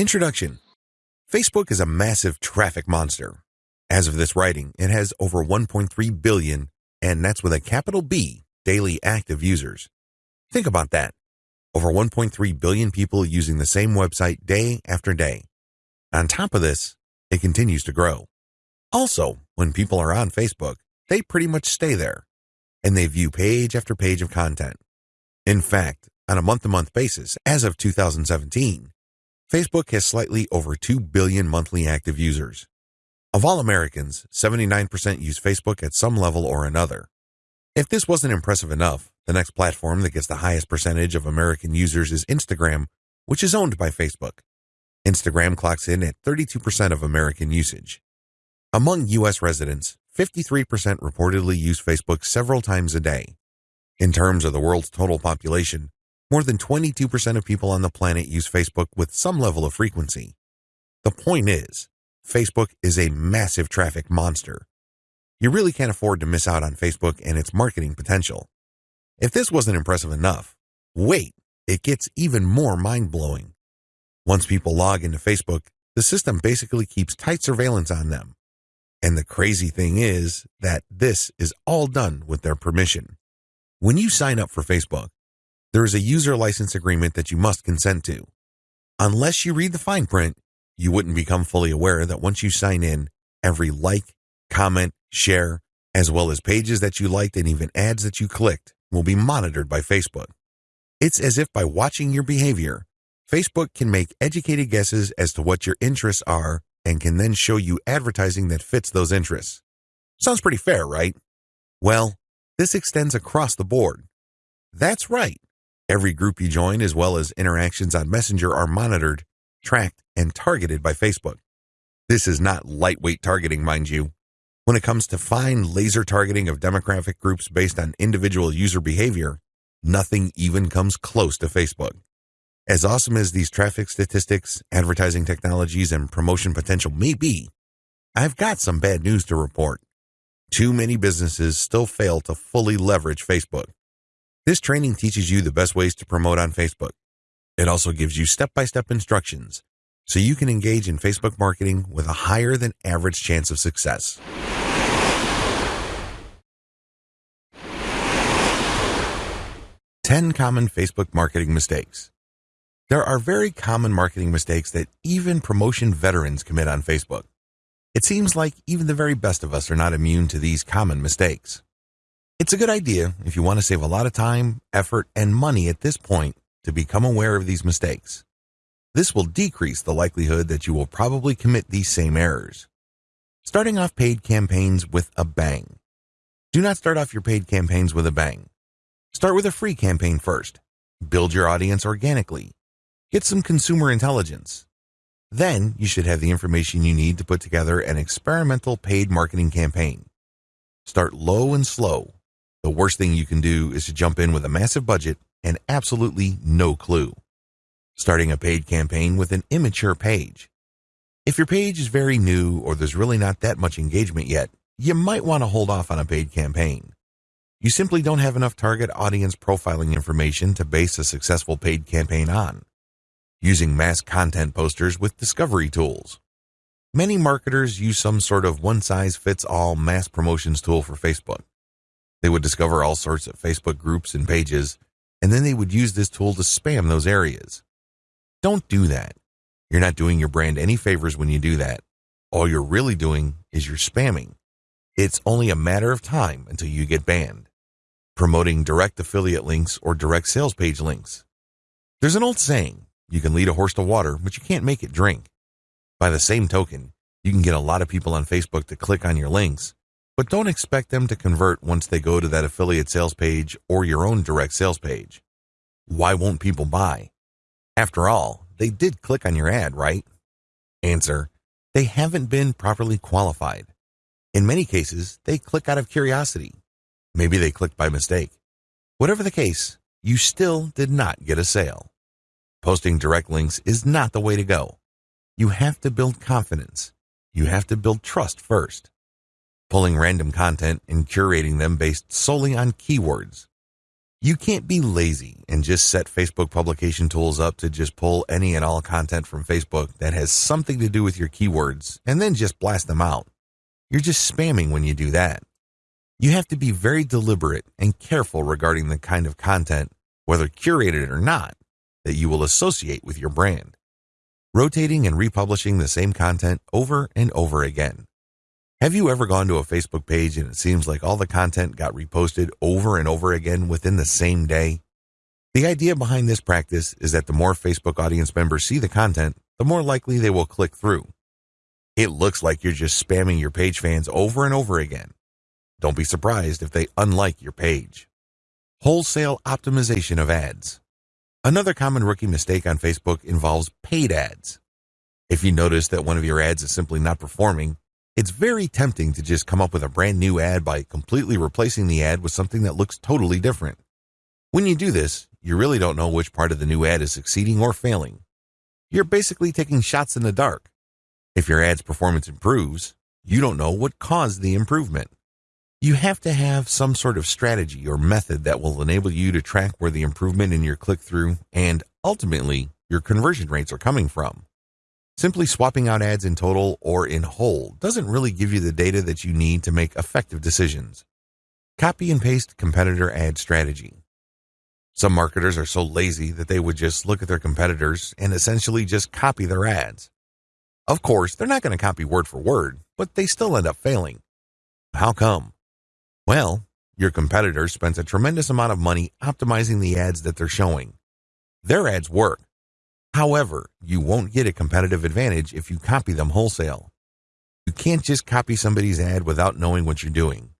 Introduction Facebook is a massive traffic monster. As of this writing, it has over 1.3 billion, and that's with a capital B, daily active users. Think about that. Over 1.3 billion people using the same website day after day. On top of this, it continues to grow. Also, when people are on Facebook, they pretty much stay there, and they view page after page of content. In fact, on a month-to-month basis, as of 2017, Facebook has slightly over 2 billion monthly active users. Of all Americans, 79% use Facebook at some level or another. If this wasn't impressive enough, the next platform that gets the highest percentage of American users is Instagram, which is owned by Facebook. Instagram clocks in at 32% of American usage. Among U.S. residents, 53% reportedly use Facebook several times a day. In terms of the world's total population, more than 22% of people on the planet use Facebook with some level of frequency. The point is, Facebook is a massive traffic monster. You really can't afford to miss out on Facebook and its marketing potential. If this wasn't impressive enough, wait, it gets even more mind-blowing. Once people log into Facebook, the system basically keeps tight surveillance on them. And the crazy thing is that this is all done with their permission. When you sign up for Facebook, there is a user license agreement that you must consent to. Unless you read the fine print, you wouldn't become fully aware that once you sign in, every like, comment, share, as well as pages that you liked and even ads that you clicked will be monitored by Facebook. It's as if by watching your behavior, Facebook can make educated guesses as to what your interests are and can then show you advertising that fits those interests. Sounds pretty fair, right? Well, this extends across the board. That's right. Every group you join, as well as interactions on Messenger, are monitored, tracked, and targeted by Facebook. This is not lightweight targeting, mind you. When it comes to fine laser targeting of demographic groups based on individual user behavior, nothing even comes close to Facebook. As awesome as these traffic statistics, advertising technologies, and promotion potential may be, I've got some bad news to report. Too many businesses still fail to fully leverage Facebook. This training teaches you the best ways to promote on Facebook. It also gives you step-by-step instructions so you can engage in Facebook marketing with a higher than average chance of success. Ten common Facebook marketing mistakes. There are very common marketing mistakes that even promotion veterans commit on Facebook. It seems like even the very best of us are not immune to these common mistakes. It's a good idea if you want to save a lot of time, effort, and money at this point to become aware of these mistakes. This will decrease the likelihood that you will probably commit these same errors. Starting off paid campaigns with a bang. Do not start off your paid campaigns with a bang. Start with a free campaign first. Build your audience organically. Get some consumer intelligence. Then you should have the information you need to put together an experimental paid marketing campaign. Start low and slow the worst thing you can do is to jump in with a massive budget and absolutely no clue. Starting a paid campaign with an immature page. If your page is very new or there's really not that much engagement yet, you might want to hold off on a paid campaign. You simply don't have enough target audience profiling information to base a successful paid campaign on. Using mass content posters with discovery tools. Many marketers use some sort of one-size-fits-all mass promotions tool for Facebook. They would discover all sorts of Facebook groups and pages, and then they would use this tool to spam those areas. Don't do that. You're not doing your brand any favors when you do that. All you're really doing is you're spamming. It's only a matter of time until you get banned. Promoting direct affiliate links or direct sales page links. There's an old saying, you can lead a horse to water, but you can't make it drink. By the same token, you can get a lot of people on Facebook to click on your links, but don't expect them to convert once they go to that affiliate sales page or your own direct sales page. Why won't people buy? After all, they did click on your ad, right? Answer, they haven't been properly qualified. In many cases, they click out of curiosity. Maybe they clicked by mistake. Whatever the case, you still did not get a sale. Posting direct links is not the way to go. You have to build confidence. You have to build trust first pulling random content and curating them based solely on keywords. You can't be lazy and just set Facebook publication tools up to just pull any and all content from Facebook that has something to do with your keywords and then just blast them out. You're just spamming when you do that. You have to be very deliberate and careful regarding the kind of content, whether curated or not, that you will associate with your brand. Rotating and republishing the same content over and over again. Have you ever gone to a Facebook page and it seems like all the content got reposted over and over again within the same day? The idea behind this practice is that the more Facebook audience members see the content, the more likely they will click through. It looks like you're just spamming your page fans over and over again. Don't be surprised if they unlike your page. Wholesale optimization of ads. Another common rookie mistake on Facebook involves paid ads. If you notice that one of your ads is simply not performing, it's very tempting to just come up with a brand new ad by completely replacing the ad with something that looks totally different. When you do this, you really don't know which part of the new ad is succeeding or failing. You're basically taking shots in the dark. If your ad's performance improves, you don't know what caused the improvement. You have to have some sort of strategy or method that will enable you to track where the improvement in your click through and ultimately your conversion rates are coming from. Simply swapping out ads in total or in whole doesn't really give you the data that you need to make effective decisions. Copy and paste competitor ad strategy. Some marketers are so lazy that they would just look at their competitors and essentially just copy their ads. Of course, they're not going to copy word for word, but they still end up failing. How come? Well, your competitor spends a tremendous amount of money optimizing the ads that they're showing. Their ads work, However, you won't get a competitive advantage if you copy them wholesale. You can't just copy somebody's ad without knowing what you're doing.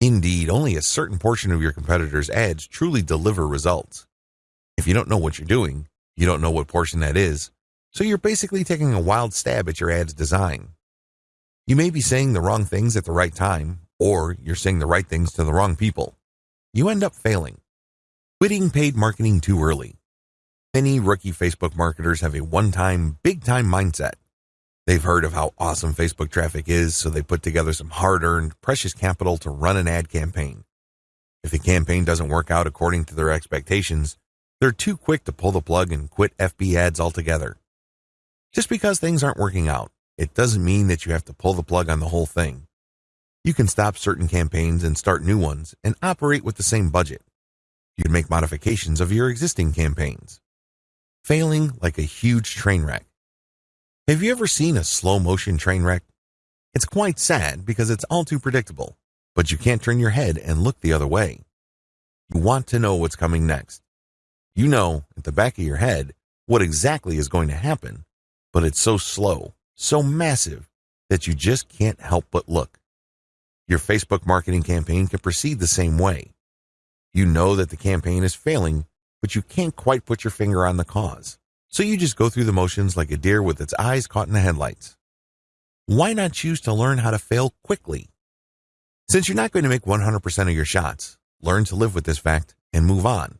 Indeed, only a certain portion of your competitors' ads truly deliver results. If you don't know what you're doing, you don't know what portion that is, so you're basically taking a wild stab at your ad's design. You may be saying the wrong things at the right time, or you're saying the right things to the wrong people. You end up failing. Quitting paid marketing too early. Many rookie Facebook marketers have a one-time, big-time mindset. They've heard of how awesome Facebook traffic is, so they put together some hard-earned, precious capital to run an ad campaign. If the campaign doesn't work out according to their expectations, they're too quick to pull the plug and quit FB ads altogether. Just because things aren't working out, it doesn't mean that you have to pull the plug on the whole thing. You can stop certain campaigns and start new ones and operate with the same budget. You can make modifications of your existing campaigns failing like a huge train wreck. Have you ever seen a slow motion train wreck? It's quite sad because it's all too predictable, but you can't turn your head and look the other way. You want to know what's coming next. You know at the back of your head what exactly is going to happen, but it's so slow, so massive that you just can't help but look. Your Facebook marketing campaign can proceed the same way. You know that the campaign is failing but you can't quite put your finger on the cause. So you just go through the motions like a deer with its eyes caught in the headlights. Why not choose to learn how to fail quickly? Since you're not going to make 100% of your shots, learn to live with this fact and move on.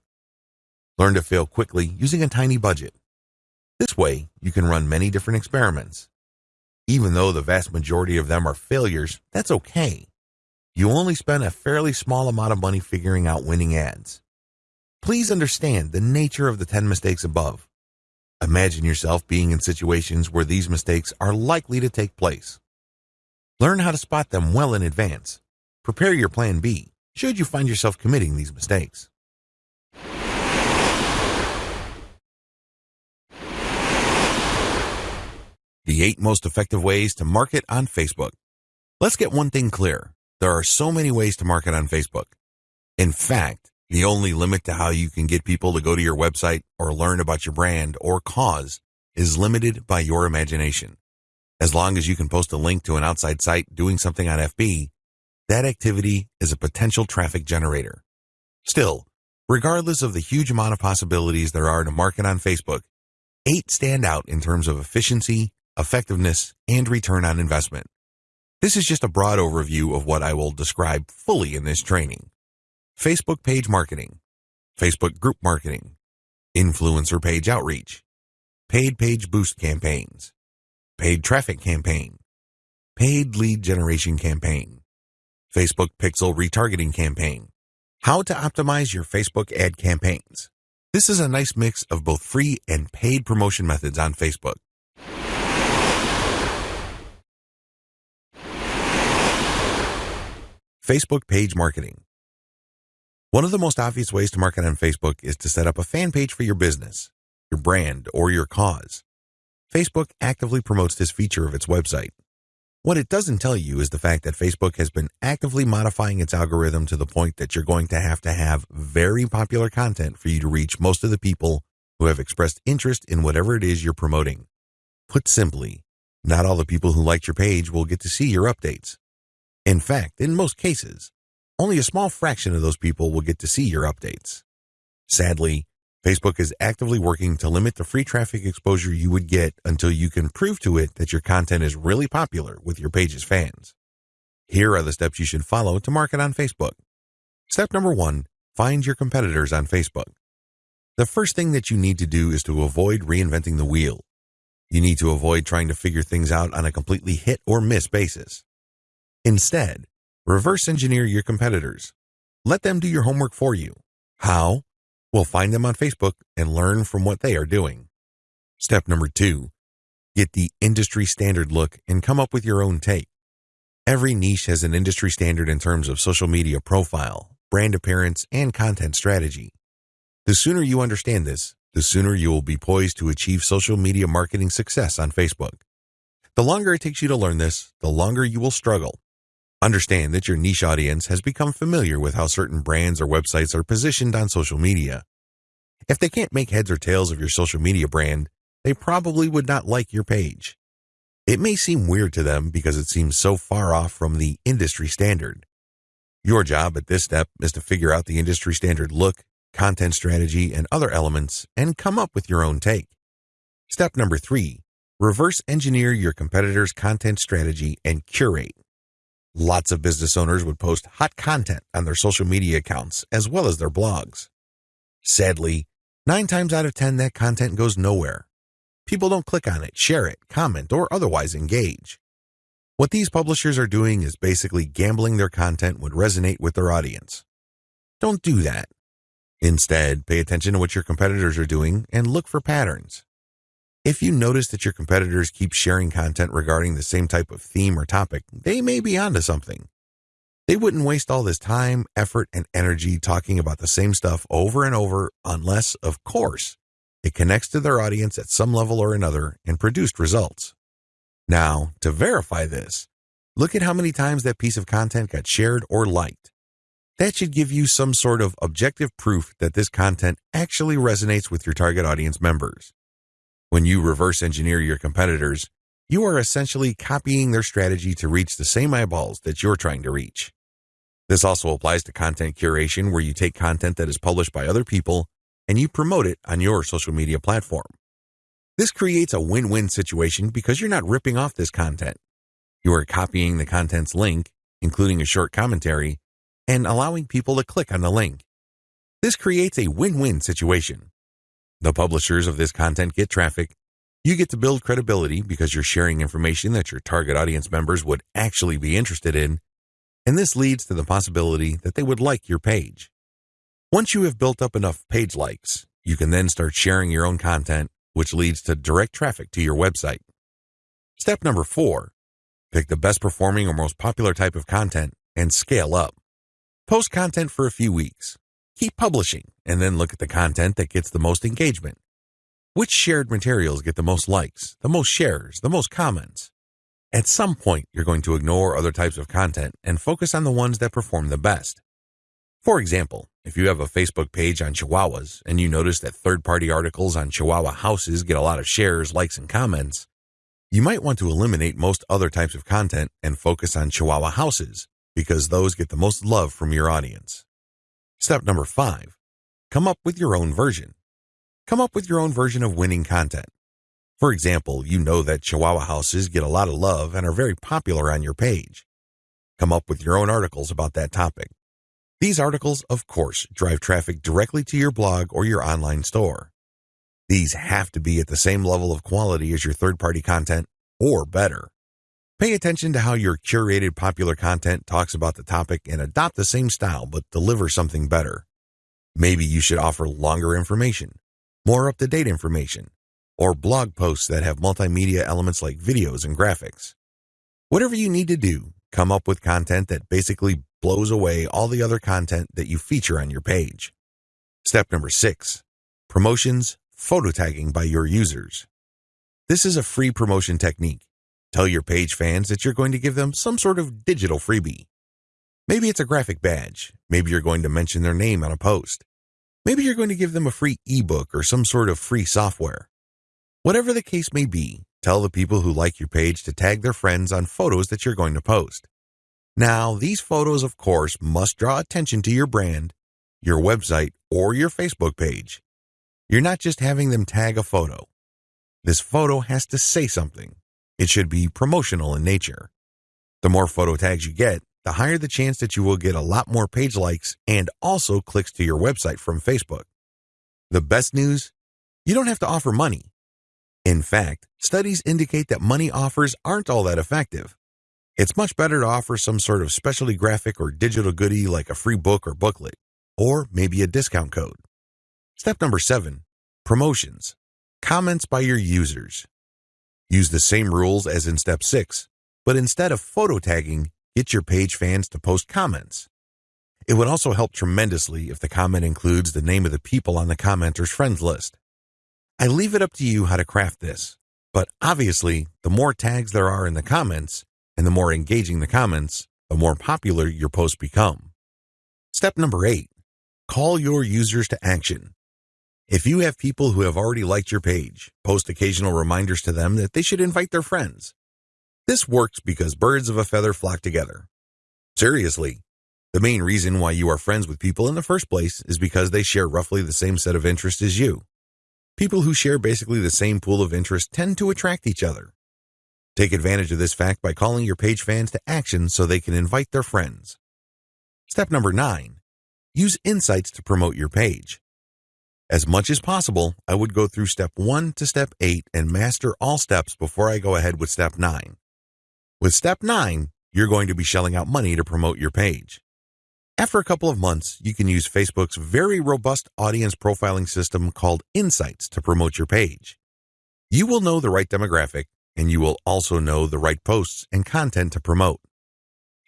Learn to fail quickly using a tiny budget. This way, you can run many different experiments. Even though the vast majority of them are failures, that's okay. You only spend a fairly small amount of money figuring out winning ads. Please understand the nature of the 10 mistakes above. Imagine yourself being in situations where these mistakes are likely to take place. Learn how to spot them well in advance. Prepare your plan B should you find yourself committing these mistakes. The eight most effective ways to market on Facebook. Let's get one thing clear. There are so many ways to market on Facebook. In fact, the only limit to how you can get people to go to your website or learn about your brand or cause is limited by your imagination. As long as you can post a link to an outside site doing something on FB, that activity is a potential traffic generator. Still, regardless of the huge amount of possibilities there are to market on Facebook, eight stand out in terms of efficiency, effectiveness, and return on investment. This is just a broad overview of what I will describe fully in this training. Facebook page marketing, Facebook group marketing, influencer page outreach, paid page boost campaigns, paid traffic campaign, paid lead generation campaign, Facebook pixel retargeting campaign, How to optimize your Facebook ad campaigns. This is a nice mix of both free and paid promotion methods on Facebook. Facebook page marketing. One of the most obvious ways to market on Facebook is to set up a fan page for your business, your brand, or your cause. Facebook actively promotes this feature of its website. What it doesn't tell you is the fact that Facebook has been actively modifying its algorithm to the point that you're going to have to have very popular content for you to reach most of the people who have expressed interest in whatever it is you're promoting. Put simply, not all the people who liked your page will get to see your updates. In fact, in most cases, only a small fraction of those people will get to see your updates. Sadly, Facebook is actively working to limit the free traffic exposure you would get until you can prove to it that your content is really popular with your page's fans. Here are the steps you should follow to market on Facebook. Step number one, find your competitors on Facebook. The first thing that you need to do is to avoid reinventing the wheel. You need to avoid trying to figure things out on a completely hit or miss basis. Instead, reverse engineer your competitors. Let them do your homework for you. How? We'll find them on Facebook and learn from what they are doing. Step number two, get the industry standard look and come up with your own take. Every niche has an industry standard in terms of social media profile, brand appearance, and content strategy. The sooner you understand this, the sooner you will be poised to achieve social media marketing success on Facebook. The longer it takes you to learn this, the longer you will struggle. Understand that your niche audience has become familiar with how certain brands or websites are positioned on social media. If they can't make heads or tails of your social media brand, they probably would not like your page. It may seem weird to them because it seems so far off from the industry standard. Your job at this step is to figure out the industry standard look, content strategy, and other elements and come up with your own take. Step number three, reverse engineer your competitor's content strategy and curate. Lots of business owners would post hot content on their social media accounts as well as their blogs. Sadly, nine times out of 10, that content goes nowhere. People don't click on it, share it, comment, or otherwise engage. What these publishers are doing is basically gambling their content would resonate with their audience. Don't do that. Instead, pay attention to what your competitors are doing and look for patterns. If you notice that your competitors keep sharing content regarding the same type of theme or topic, they may be onto something. They wouldn't waste all this time, effort, and energy talking about the same stuff over and over unless, of course, it connects to their audience at some level or another and produced results. Now, to verify this, look at how many times that piece of content got shared or liked. That should give you some sort of objective proof that this content actually resonates with your target audience members. When you reverse engineer your competitors, you are essentially copying their strategy to reach the same eyeballs that you're trying to reach. This also applies to content curation where you take content that is published by other people and you promote it on your social media platform. This creates a win-win situation because you're not ripping off this content. You are copying the content's link, including a short commentary, and allowing people to click on the link. This creates a win-win situation. The publishers of this content get traffic. You get to build credibility because you're sharing information that your target audience members would actually be interested in. And this leads to the possibility that they would like your page. Once you have built up enough page likes, you can then start sharing your own content, which leads to direct traffic to your website. Step number four, pick the best performing or most popular type of content and scale up. Post content for a few weeks. Keep publishing and then look at the content that gets the most engagement. Which shared materials get the most likes, the most shares, the most comments? At some point, you're going to ignore other types of content and focus on the ones that perform the best. For example, if you have a Facebook page on Chihuahuas and you notice that third-party articles on Chihuahua houses get a lot of shares, likes, and comments, you might want to eliminate most other types of content and focus on Chihuahua houses because those get the most love from your audience. Step number five, come up with your own version. Come up with your own version of winning content. For example, you know that Chihuahua houses get a lot of love and are very popular on your page. Come up with your own articles about that topic. These articles, of course, drive traffic directly to your blog or your online store. These have to be at the same level of quality as your third-party content or better. Pay attention to how your curated popular content talks about the topic and adopt the same style but deliver something better. Maybe you should offer longer information, more up-to-date information, or blog posts that have multimedia elements like videos and graphics. Whatever you need to do, come up with content that basically blows away all the other content that you feature on your page. Step number six, promotions, photo tagging by your users. This is a free promotion technique. Tell your page fans that you're going to give them some sort of digital freebie. Maybe it's a graphic badge. Maybe you're going to mention their name on a post. Maybe you're going to give them a free ebook or some sort of free software. Whatever the case may be, tell the people who like your page to tag their friends on photos that you're going to post. Now, these photos, of course, must draw attention to your brand, your website, or your Facebook page. You're not just having them tag a photo. This photo has to say something. It should be promotional in nature. The more photo tags you get, the higher the chance that you will get a lot more page likes and also clicks to your website from Facebook. The best news? You don't have to offer money. In fact, studies indicate that money offers aren't all that effective. It's much better to offer some sort of specialty graphic or digital goodie like a free book or booklet, or maybe a discount code. Step number seven, promotions. Comments by your users. Use the same rules as in step six, but instead of photo tagging, get your page fans to post comments. It would also help tremendously if the comment includes the name of the people on the commenter's friends list. I leave it up to you how to craft this, but obviously, the more tags there are in the comments and the more engaging the comments, the more popular your posts become. Step number eight, call your users to action. If you have people who have already liked your page, post occasional reminders to them that they should invite their friends. This works because birds of a feather flock together. Seriously, the main reason why you are friends with people in the first place is because they share roughly the same set of interests as you. People who share basically the same pool of interest tend to attract each other. Take advantage of this fact by calling your page fans to action so they can invite their friends. Step number nine, use insights to promote your page. As much as possible, I would go through step one to step eight and master all steps before I go ahead with step nine. With step nine, you're going to be shelling out money to promote your page. After a couple of months, you can use Facebook's very robust audience profiling system called Insights to promote your page. You will know the right demographic, and you will also know the right posts and content to promote.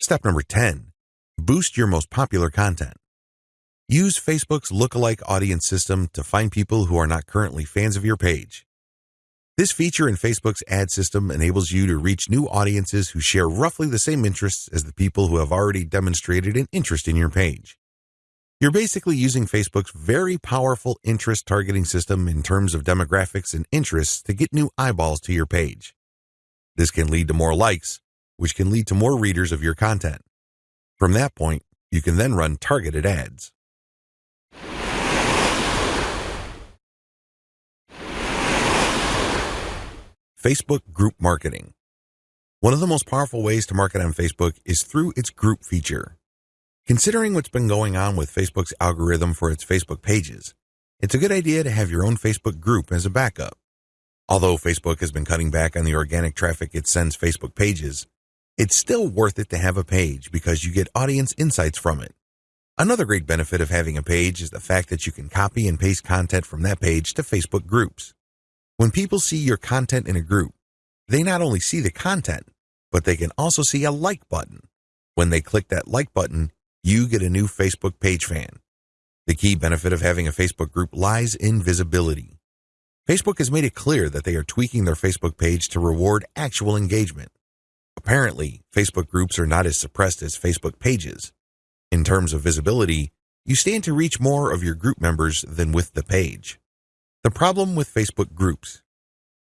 Step number 10. Boost your most popular content. Use Facebook's lookalike audience system to find people who are not currently fans of your page. This feature in Facebook's ad system enables you to reach new audiences who share roughly the same interests as the people who have already demonstrated an interest in your page. You're basically using Facebook's very powerful interest targeting system in terms of demographics and interests to get new eyeballs to your page. This can lead to more likes, which can lead to more readers of your content. From that point, you can then run targeted ads. Facebook group marketing. One of the most powerful ways to market on Facebook is through its group feature. Considering what's been going on with Facebook's algorithm for its Facebook pages, it's a good idea to have your own Facebook group as a backup. Although Facebook has been cutting back on the organic traffic it sends Facebook pages, it's still worth it to have a page because you get audience insights from it. Another great benefit of having a page is the fact that you can copy and paste content from that page to Facebook groups. When people see your content in a group, they not only see the content, but they can also see a like button. When they click that like button, you get a new Facebook page fan. The key benefit of having a Facebook group lies in visibility. Facebook has made it clear that they are tweaking their Facebook page to reward actual engagement. Apparently, Facebook groups are not as suppressed as Facebook pages. In terms of visibility, you stand to reach more of your group members than with the page. The problem with Facebook groups.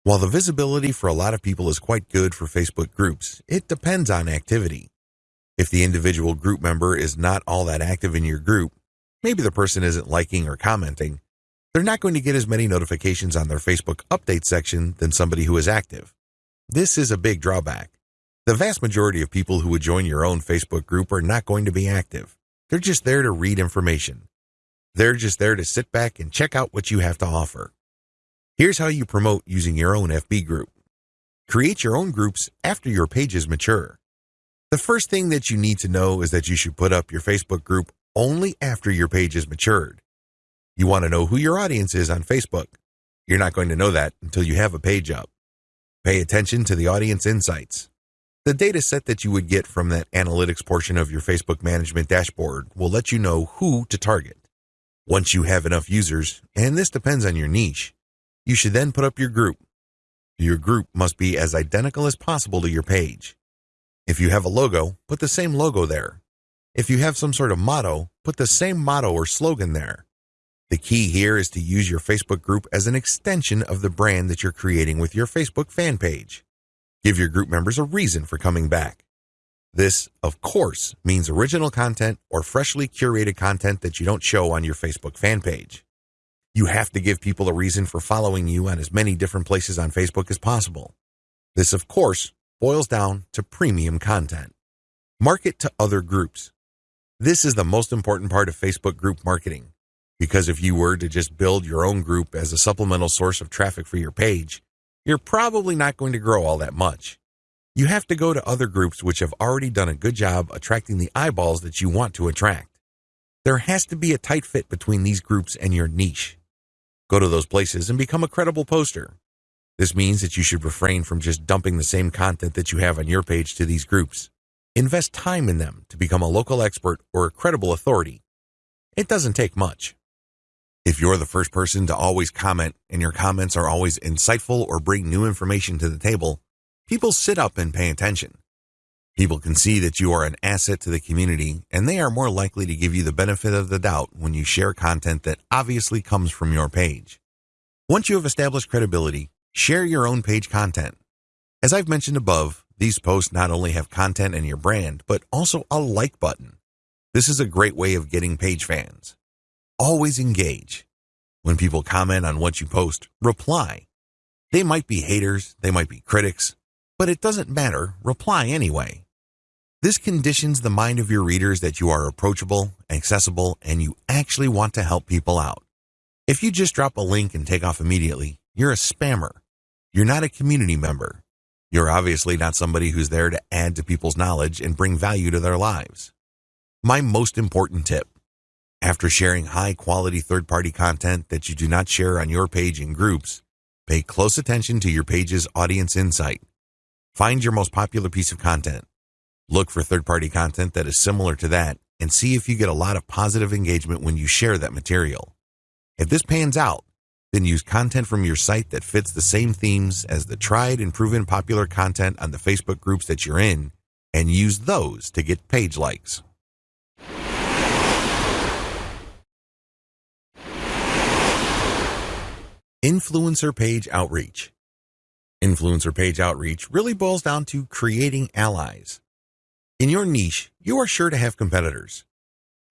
While the visibility for a lot of people is quite good for Facebook groups, it depends on activity. If the individual group member is not all that active in your group, maybe the person isn't liking or commenting, they're not going to get as many notifications on their Facebook update section than somebody who is active. This is a big drawback. The vast majority of people who would join your own Facebook group are not going to be active. They're just there to read information. They're just there to sit back and check out what you have to offer. Here's how you promote using your own FB group. Create your own groups after your pages mature. The first thing that you need to know is that you should put up your Facebook group only after your page is matured. You want to know who your audience is on Facebook. You're not going to know that until you have a page up. Pay attention to the audience insights. The data set that you would get from that analytics portion of your Facebook management dashboard will let you know who to target. Once you have enough users, and this depends on your niche, you should then put up your group. Your group must be as identical as possible to your page. If you have a logo, put the same logo there. If you have some sort of motto, put the same motto or slogan there. The key here is to use your Facebook group as an extension of the brand that you're creating with your Facebook fan page. Give your group members a reason for coming back. This, of course, means original content or freshly curated content that you don't show on your Facebook fan page. You have to give people a reason for following you on as many different places on Facebook as possible. This, of course, boils down to premium content. Market to other groups. This is the most important part of Facebook group marketing. Because if you were to just build your own group as a supplemental source of traffic for your page, you're probably not going to grow all that much. You have to go to other groups which have already done a good job attracting the eyeballs that you want to attract. There has to be a tight fit between these groups and your niche. Go to those places and become a credible poster. This means that you should refrain from just dumping the same content that you have on your page to these groups. Invest time in them to become a local expert or a credible authority. It doesn't take much. If you're the first person to always comment and your comments are always insightful or bring new information to the table, people sit up and pay attention. People can see that you are an asset to the community and they are more likely to give you the benefit of the doubt when you share content that obviously comes from your page. Once you have established credibility, share your own page content. As I've mentioned above, these posts not only have content and your brand, but also a like button. This is a great way of getting page fans. Always engage. When people comment on what you post, reply. They might be haters, they might be critics, but it doesn't matter, reply anyway. This conditions the mind of your readers that you are approachable, accessible, and you actually want to help people out. If you just drop a link and take off immediately, you're a spammer. You're not a community member. You're obviously not somebody who's there to add to people's knowledge and bring value to their lives. My most important tip after sharing high quality third party content that you do not share on your page in groups, pay close attention to your page's audience insight. Find your most popular piece of content. Look for third party content that is similar to that and see if you get a lot of positive engagement when you share that material. If this pans out, then use content from your site that fits the same themes as the tried and proven popular content on the Facebook groups that you're in and use those to get page likes. Influencer page outreach. Influencer page outreach really boils down to creating allies. In your niche, you are sure to have competitors.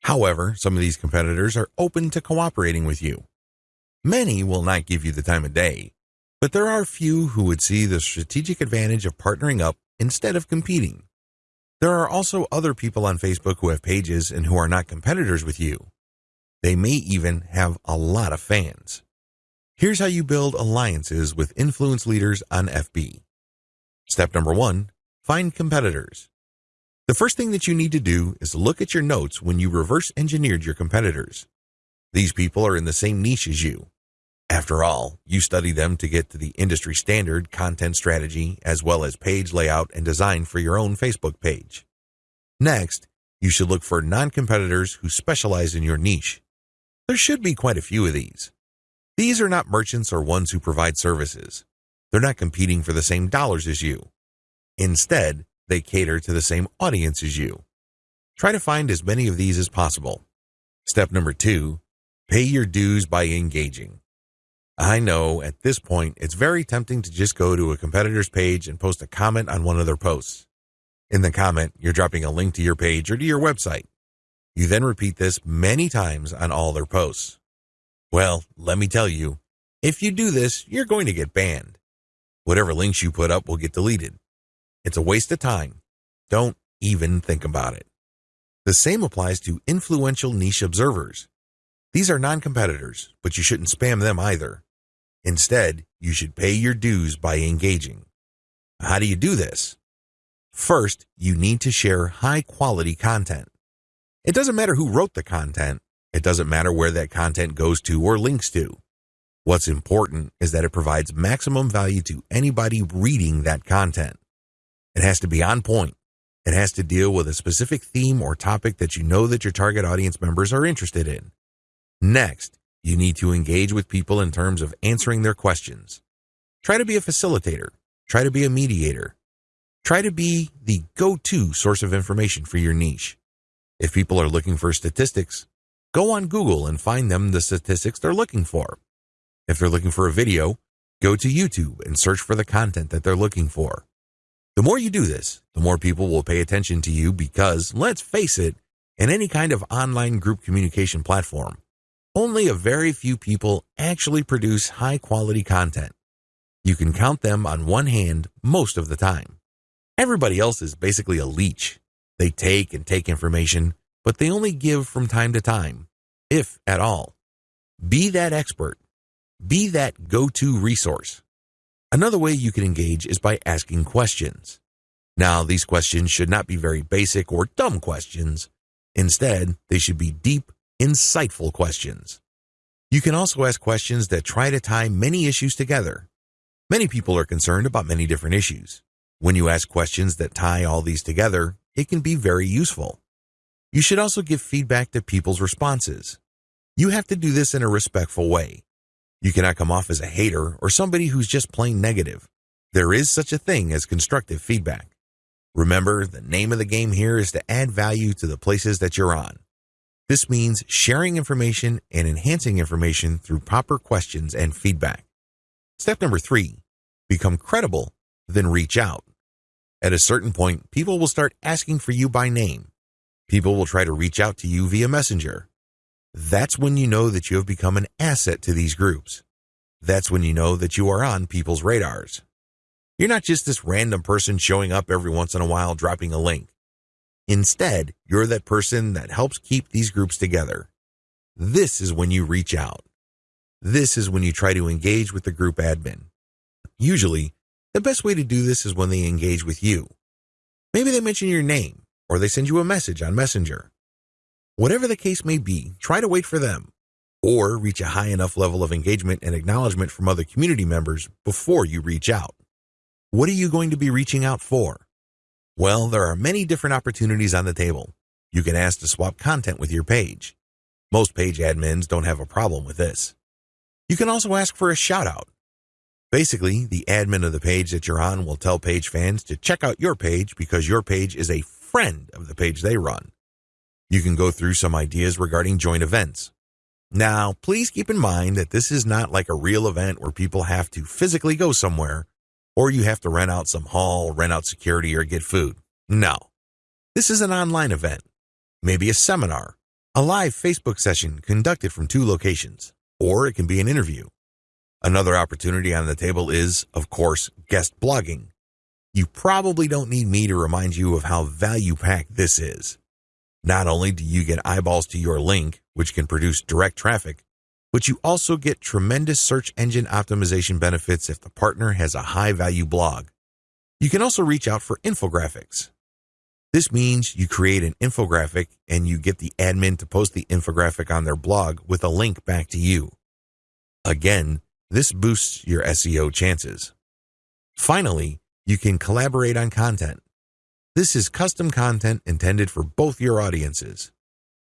However, some of these competitors are open to cooperating with you. Many will not give you the time of day, but there are few who would see the strategic advantage of partnering up instead of competing. There are also other people on Facebook who have pages and who are not competitors with you. They may even have a lot of fans. Here's how you build alliances with influence leaders on FB. Step number one, find competitors. The first thing that you need to do is look at your notes when you reverse engineered your competitors. These people are in the same niche as you. After all, you study them to get to the industry standard content strategy as well as page layout and design for your own Facebook page. Next, you should look for non-competitors who specialize in your niche. There should be quite a few of these. These are not merchants or ones who provide services. They're not competing for the same dollars as you. Instead, they cater to the same audience as you. Try to find as many of these as possible. Step number two, pay your dues by engaging. I know at this point it's very tempting to just go to a competitor's page and post a comment on one of their posts. In the comment, you're dropping a link to your page or to your website. You then repeat this many times on all their posts. Well, let me tell you, if you do this, you're going to get banned. Whatever links you put up will get deleted. It's a waste of time. Don't even think about it. The same applies to influential niche observers. These are non-competitors, but you shouldn't spam them either. Instead, you should pay your dues by engaging. How do you do this? First, you need to share high quality content. It doesn't matter who wrote the content. It doesn't matter where that content goes to or links to. What's important is that it provides maximum value to anybody reading that content. It has to be on point. It has to deal with a specific theme or topic that you know that your target audience members are interested in. Next, you need to engage with people in terms of answering their questions. Try to be a facilitator. Try to be a mediator. Try to be the go-to source of information for your niche. If people are looking for statistics, go on Google and find them the statistics they're looking for. If they're looking for a video, go to YouTube and search for the content that they're looking for. The more you do this, the more people will pay attention to you because, let's face it, in any kind of online group communication platform, only a very few people actually produce high quality content. You can count them on one hand most of the time. Everybody else is basically a leech. They take and take information, but they only give from time to time, if at all. Be that expert. Be that go to resource. Another way you can engage is by asking questions. Now, these questions should not be very basic or dumb questions. Instead, they should be deep, insightful questions. You can also ask questions that try to tie many issues together. Many people are concerned about many different issues. When you ask questions that tie all these together, it can be very useful. You should also give feedback to people's responses. You have to do this in a respectful way. You cannot come off as a hater or somebody who's just plain negative. There is such a thing as constructive feedback. Remember, the name of the game here is to add value to the places that you're on. This means sharing information and enhancing information through proper questions and feedback. Step number three, become credible, then reach out. At a certain point, people will start asking for you by name. People will try to reach out to you via messenger. That's when you know that you have become an asset to these groups. That's when you know that you are on people's radars. You're not just this random person showing up every once in a while dropping a link. Instead, you're that person that helps keep these groups together. This is when you reach out. This is when you try to engage with the group admin. Usually, the best way to do this is when they engage with you. Maybe they mention your name or they send you a message on Messenger. Whatever the case may be, try to wait for them or reach a high enough level of engagement and acknowledgement from other community members before you reach out. What are you going to be reaching out for? Well, there are many different opportunities on the table. You can ask to swap content with your page. Most page admins don't have a problem with this. You can also ask for a shout out. Basically, the admin of the page that you're on will tell page fans to check out your page because your page is a friend of the page they run. You can go through some ideas regarding joint events. Now, please keep in mind that this is not like a real event where people have to physically go somewhere or you have to rent out some hall, rent out security, or get food. No. This is an online event, maybe a seminar, a live Facebook session conducted from two locations, or it can be an interview. Another opportunity on the table is, of course, guest blogging. You probably don't need me to remind you of how value packed this is. Not only do you get eyeballs to your link, which can produce direct traffic, but you also get tremendous search engine optimization benefits if the partner has a high value blog. You can also reach out for infographics. This means you create an infographic and you get the admin to post the infographic on their blog with a link back to you. Again, this boosts your SEO chances. Finally, you can collaborate on content. This is custom content intended for both your audiences.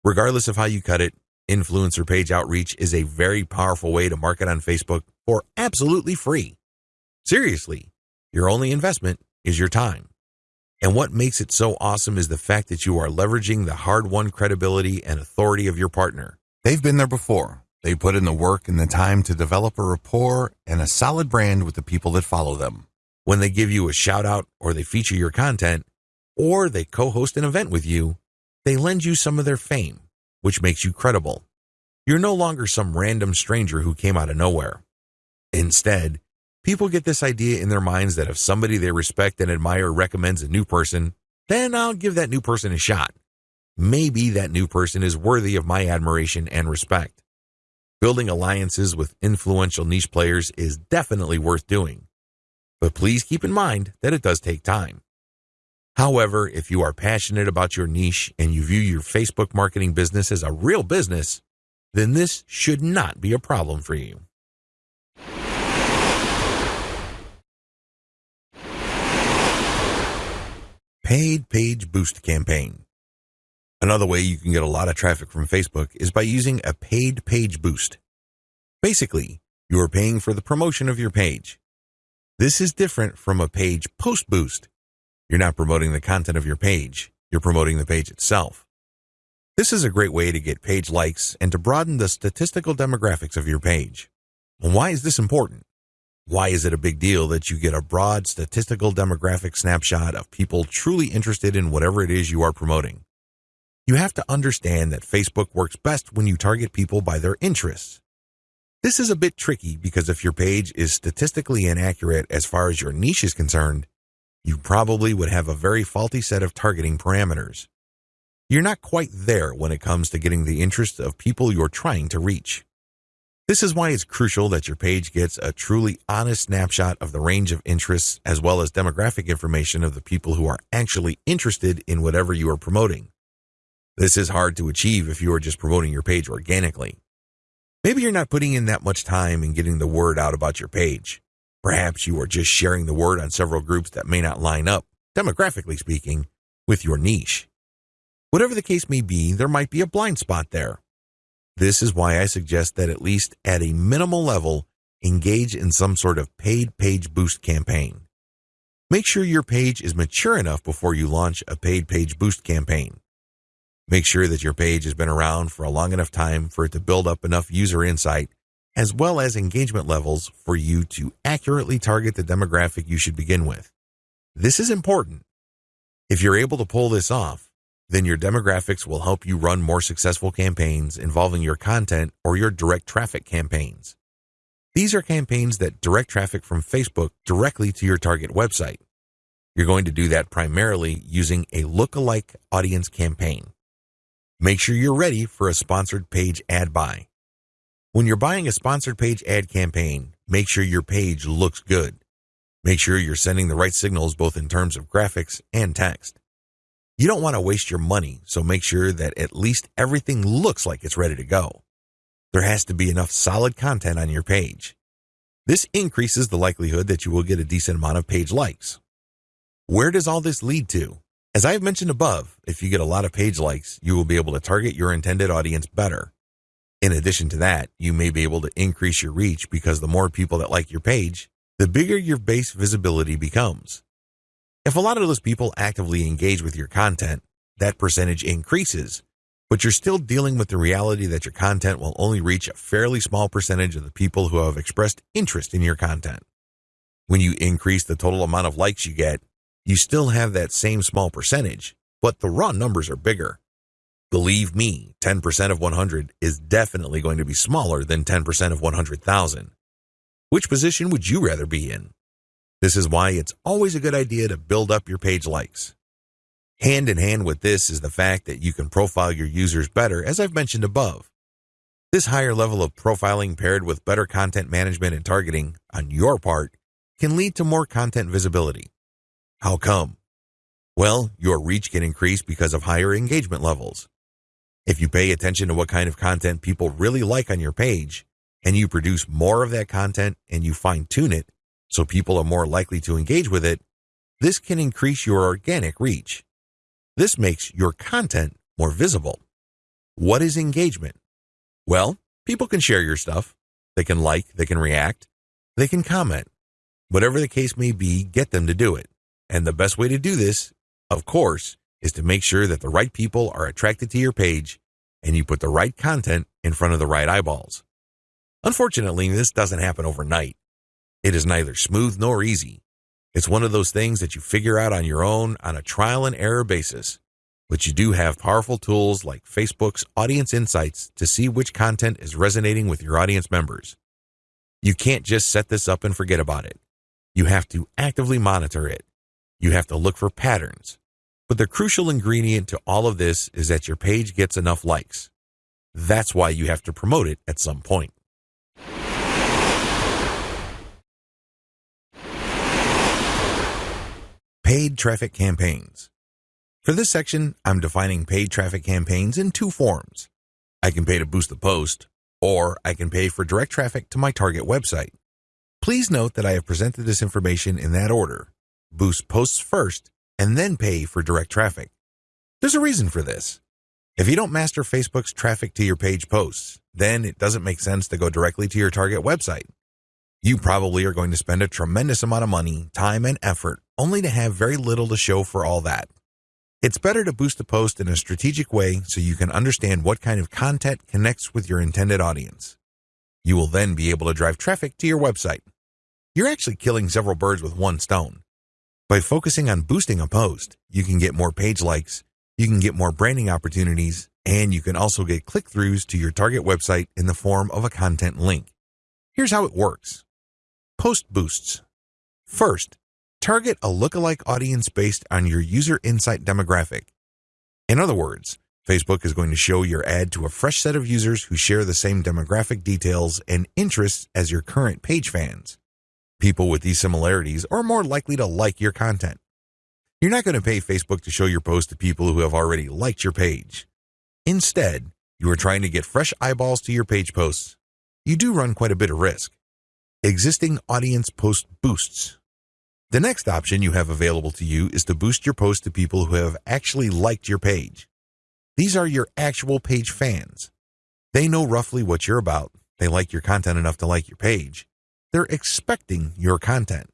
Regardless of how you cut it, Influencer page outreach is a very powerful way to market on Facebook for absolutely free. Seriously, your only investment is your time. And what makes it so awesome is the fact that you are leveraging the hard won credibility and authority of your partner. They've been there before. They put in the work and the time to develop a rapport and a solid brand with the people that follow them. When they give you a shout out or they feature your content or they co host an event with you, they lend you some of their fame which makes you credible. You're no longer some random stranger who came out of nowhere. Instead, people get this idea in their minds that if somebody they respect and admire recommends a new person, then I'll give that new person a shot. Maybe that new person is worthy of my admiration and respect. Building alliances with influential niche players is definitely worth doing. But please keep in mind that it does take time. However, if you are passionate about your niche and you view your Facebook marketing business as a real business, then this should not be a problem for you. Paid Page Boost Campaign. Another way you can get a lot of traffic from Facebook is by using a paid page boost. Basically, you are paying for the promotion of your page. This is different from a page post boost. You're not promoting the content of your page, you're promoting the page itself. This is a great way to get page likes and to broaden the statistical demographics of your page. And why is this important? Why is it a big deal that you get a broad statistical demographic snapshot of people truly interested in whatever it is you are promoting? You have to understand that Facebook works best when you target people by their interests. This is a bit tricky because if your page is statistically inaccurate as far as your niche is concerned, you probably would have a very faulty set of targeting parameters. You're not quite there when it comes to getting the interest of people you're trying to reach. This is why it's crucial that your page gets a truly honest snapshot of the range of interests as well as demographic information of the people who are actually interested in whatever you are promoting. This is hard to achieve if you are just promoting your page organically. Maybe you're not putting in that much time in getting the word out about your page. Perhaps you are just sharing the word on several groups that may not line up, demographically speaking, with your niche. Whatever the case may be, there might be a blind spot there. This is why I suggest that at least at a minimal level, engage in some sort of paid page boost campaign. Make sure your page is mature enough before you launch a paid page boost campaign. Make sure that your page has been around for a long enough time for it to build up enough user insight as well as engagement levels for you to accurately target the demographic you should begin with. This is important. If you're able to pull this off, then your demographics will help you run more successful campaigns involving your content or your direct traffic campaigns. These are campaigns that direct traffic from Facebook directly to your target website. You're going to do that primarily using a lookalike audience campaign. Make sure you're ready for a sponsored page ad buy. When you're buying a sponsored page ad campaign, make sure your page looks good. Make sure you're sending the right signals both in terms of graphics and text. You don't want to waste your money, so make sure that at least everything looks like it's ready to go. There has to be enough solid content on your page. This increases the likelihood that you will get a decent amount of page likes. Where does all this lead to? As I have mentioned above, if you get a lot of page likes, you will be able to target your intended audience better. In addition to that, you may be able to increase your reach because the more people that like your page, the bigger your base visibility becomes. If a lot of those people actively engage with your content, that percentage increases, but you're still dealing with the reality that your content will only reach a fairly small percentage of the people who have expressed interest in your content. When you increase the total amount of likes you get, you still have that same small percentage, but the raw numbers are bigger. Believe me, 10% of 100 is definitely going to be smaller than 10% of 100,000. Which position would you rather be in? This is why it's always a good idea to build up your page likes. Hand in hand with this is the fact that you can profile your users better, as I've mentioned above. This higher level of profiling paired with better content management and targeting on your part can lead to more content visibility. How come? Well, your reach can increase because of higher engagement levels. If you pay attention to what kind of content people really like on your page, and you produce more of that content and you fine tune it so people are more likely to engage with it, this can increase your organic reach. This makes your content more visible. What is engagement? Well, people can share your stuff. They can like, they can react, they can comment. Whatever the case may be, get them to do it. And the best way to do this, of course, is to make sure that the right people are attracted to your page and you put the right content in front of the right eyeballs. Unfortunately, this doesn't happen overnight. It is neither smooth nor easy. It's one of those things that you figure out on your own on a trial and error basis. But you do have powerful tools like Facebook's Audience Insights to see which content is resonating with your audience members. You can't just set this up and forget about it. You have to actively monitor it. You have to look for patterns, but the crucial ingredient to all of this is that your page gets enough likes. That's why you have to promote it at some point. Paid traffic campaigns. For this section, I'm defining paid traffic campaigns in two forms. I can pay to boost the post, or I can pay for direct traffic to my target website. Please note that I have presented this information in that order. Boost posts first, and then pay for direct traffic. There's a reason for this. If you don't master Facebook's traffic to your page posts, then it doesn't make sense to go directly to your target website. You probably are going to spend a tremendous amount of money, time, and effort only to have very little to show for all that. It's better to boost a post in a strategic way so you can understand what kind of content connects with your intended audience. You will then be able to drive traffic to your website. You're actually killing several birds with one stone. By focusing on boosting a post, you can get more page likes, you can get more branding opportunities, and you can also get click throughs to your target website in the form of a content link. Here's how it works Post boosts. First, target a lookalike audience based on your user insight demographic. In other words, Facebook is going to show your ad to a fresh set of users who share the same demographic details and interests as your current page fans. People with these similarities are more likely to like your content. You're not going to pay Facebook to show your post to people who have already liked your page. Instead, you are trying to get fresh eyeballs to your page posts. You do run quite a bit of risk existing audience post boosts. The next option you have available to you is to boost your post to people who have actually liked your page. These are your actual page fans. They know roughly what you're about. They like your content enough to like your page. They're expecting your content.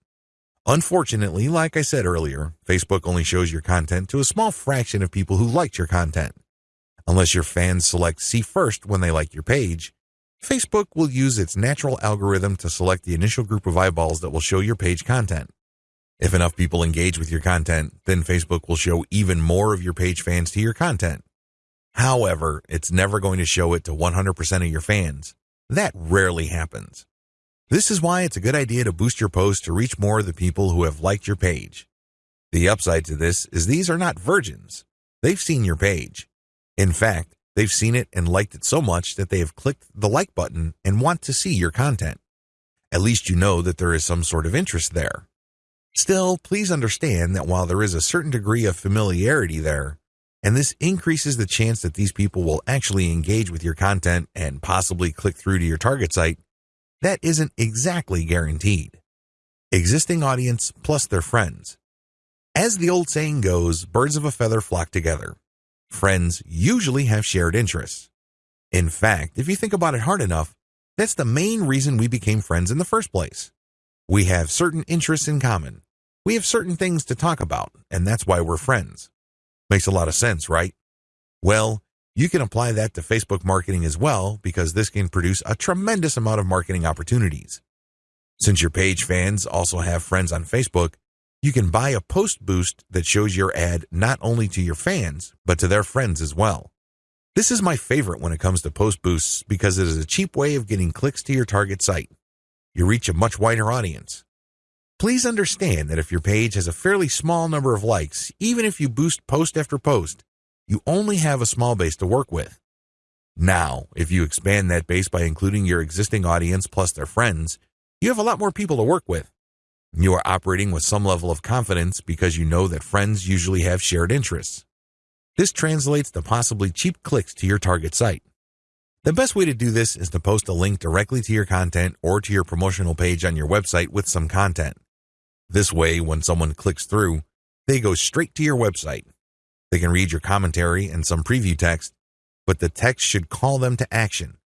Unfortunately, like I said earlier, Facebook only shows your content to a small fraction of people who liked your content. Unless your fans select see first when they like your page, Facebook will use its natural algorithm to select the initial group of eyeballs that will show your page content. If enough people engage with your content, then Facebook will show even more of your page fans to your content. However, it's never going to show it to 100% of your fans. That rarely happens. This is why it's a good idea to boost your post to reach more of the people who have liked your page. The upside to this is these are not virgins. They've seen your page. In fact, They've seen it and liked it so much that they have clicked the like button and want to see your content. At least you know that there is some sort of interest there. Still, please understand that while there is a certain degree of familiarity there, and this increases the chance that these people will actually engage with your content and possibly click through to your target site, that isn't exactly guaranteed. Existing audience plus their friends. As the old saying goes, birds of a feather flock together. Friends usually have shared interests. In fact, if you think about it hard enough, that's the main reason we became friends in the first place. We have certain interests in common. We have certain things to talk about, and that's why we're friends. Makes a lot of sense, right? Well, you can apply that to Facebook marketing as well because this can produce a tremendous amount of marketing opportunities. Since your page fans also have friends on Facebook, you can buy a post boost that shows your ad not only to your fans, but to their friends as well. This is my favorite when it comes to post boosts because it is a cheap way of getting clicks to your target site. You reach a much wider audience. Please understand that if your page has a fairly small number of likes, even if you boost post after post, you only have a small base to work with. Now, if you expand that base by including your existing audience plus their friends, you have a lot more people to work with. You are operating with some level of confidence because you know that friends usually have shared interests. This translates to possibly cheap clicks to your target site. The best way to do this is to post a link directly to your content or to your promotional page on your website with some content. This way, when someone clicks through, they go straight to your website. They can read your commentary and some preview text, but the text should call them to action.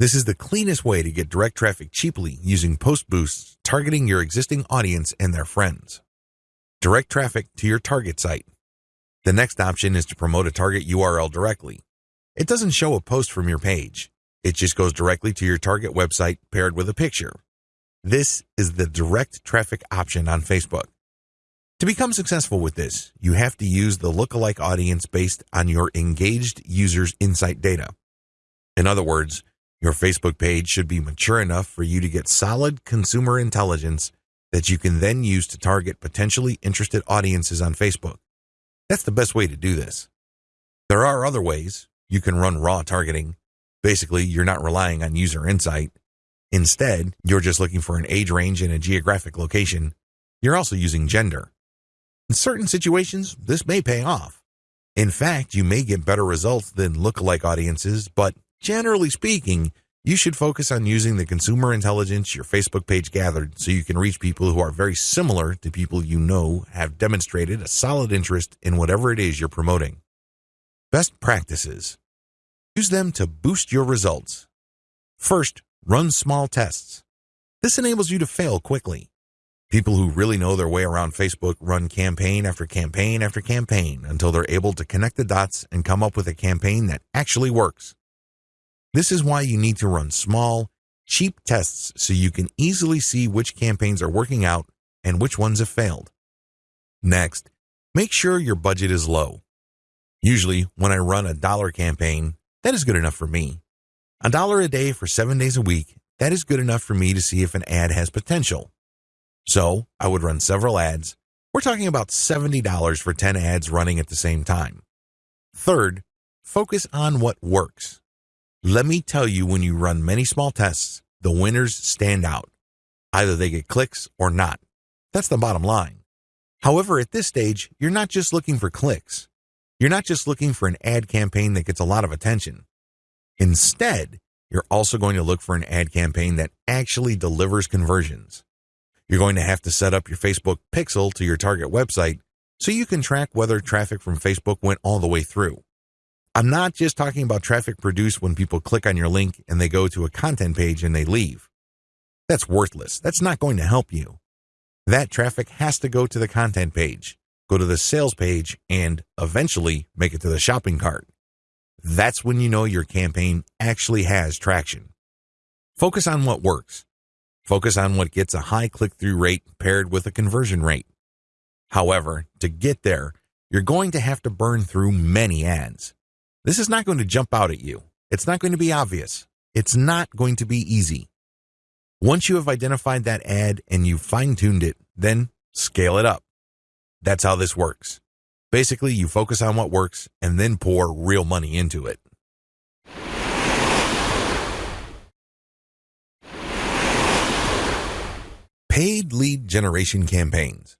This is the cleanest way to get direct traffic cheaply using post boosts targeting your existing audience and their friends. Direct traffic to your target site. The next option is to promote a target URL directly. It doesn't show a post from your page. It just goes directly to your target website paired with a picture. This is the direct traffic option on Facebook. To become successful with this, you have to use the lookalike audience based on your engaged users' insight data. In other words, your Facebook page should be mature enough for you to get solid consumer intelligence that you can then use to target potentially interested audiences on Facebook. That's the best way to do this. There are other ways. You can run raw targeting. Basically, you're not relying on user insight. Instead, you're just looking for an age range and a geographic location. You're also using gender. In certain situations, this may pay off. In fact, you may get better results than lookalike audiences, but generally speaking, you should focus on using the consumer intelligence your Facebook page gathered so you can reach people who are very similar to people you know have demonstrated a solid interest in whatever it is you're promoting. Best practices. Use them to boost your results. First, run small tests. This enables you to fail quickly. People who really know their way around Facebook run campaign after campaign after campaign until they're able to connect the dots and come up with a campaign that actually works. This is why you need to run small, cheap tests so you can easily see which campaigns are working out and which ones have failed. Next, make sure your budget is low. Usually, when I run a dollar campaign, that is good enough for me. A dollar a day for seven days a week, that is good enough for me to see if an ad has potential. So I would run several ads. We're talking about $70 for 10 ads running at the same time. Third, focus on what works. Let me tell you, when you run many small tests, the winners stand out. Either they get clicks or not. That's the bottom line. However, at this stage, you're not just looking for clicks. You're not just looking for an ad campaign that gets a lot of attention. Instead, you're also going to look for an ad campaign that actually delivers conversions. You're going to have to set up your Facebook pixel to your target website so you can track whether traffic from Facebook went all the way through. I'm not just talking about traffic produced when people click on your link and they go to a content page and they leave. That's worthless. That's not going to help you. That traffic has to go to the content page, go to the sales page, and eventually make it to the shopping cart. That's when you know your campaign actually has traction. Focus on what works. Focus on what gets a high click through rate paired with a conversion rate. However, to get there, you're going to have to burn through many ads. This is not going to jump out at you. It's not going to be obvious. It's not going to be easy. Once you have identified that ad and you've fine tuned it, then scale it up. That's how this works. Basically, you focus on what works and then pour real money into it. Paid lead generation campaigns.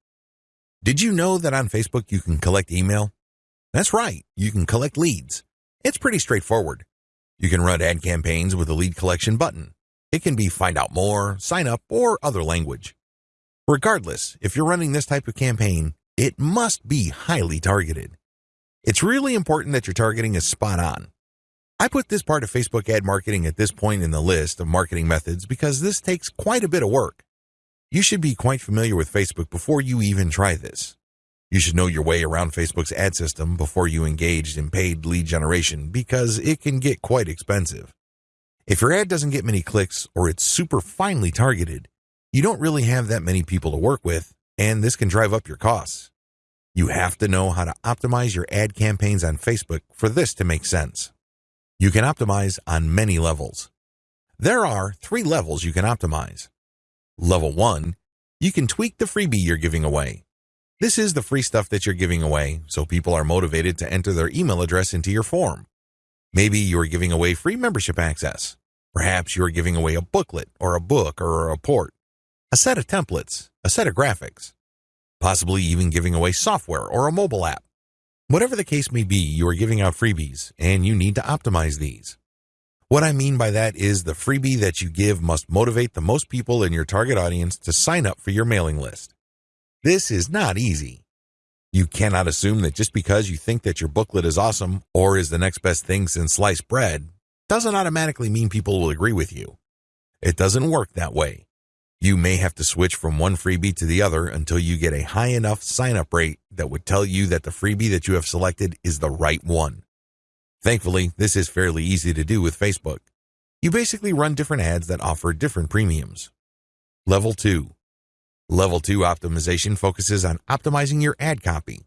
Did you know that on Facebook you can collect email? That's right, you can collect leads. It's pretty straightforward. You can run ad campaigns with a lead collection button. It can be find out more, sign up, or other language. Regardless, if you're running this type of campaign, it must be highly targeted. It's really important that your targeting is spot on. I put this part of Facebook ad marketing at this point in the list of marketing methods because this takes quite a bit of work. You should be quite familiar with Facebook before you even try this. You should know your way around Facebook's ad system before you engage in paid lead generation because it can get quite expensive. If your ad doesn't get many clicks or it's super finely targeted, you don't really have that many people to work with, and this can drive up your costs. You have to know how to optimize your ad campaigns on Facebook for this to make sense. You can optimize on many levels. There are three levels you can optimize. Level 1, you can tweak the freebie you're giving away. This is the free stuff that you're giving away, so people are motivated to enter their email address into your form. Maybe you're giving away free membership access. Perhaps you're giving away a booklet or a book or a report, a set of templates, a set of graphics, possibly even giving away software or a mobile app. Whatever the case may be, you are giving out freebies and you need to optimize these. What I mean by that is the freebie that you give must motivate the most people in your target audience to sign up for your mailing list. This is not easy. You cannot assume that just because you think that your booklet is awesome or is the next best thing since sliced bread doesn't automatically mean people will agree with you. It doesn't work that way. You may have to switch from one freebie to the other until you get a high enough sign up rate that would tell you that the freebie that you have selected is the right one. Thankfully, this is fairly easy to do with Facebook. You basically run different ads that offer different premiums. Level 2. Level 2 optimization focuses on optimizing your ad copy.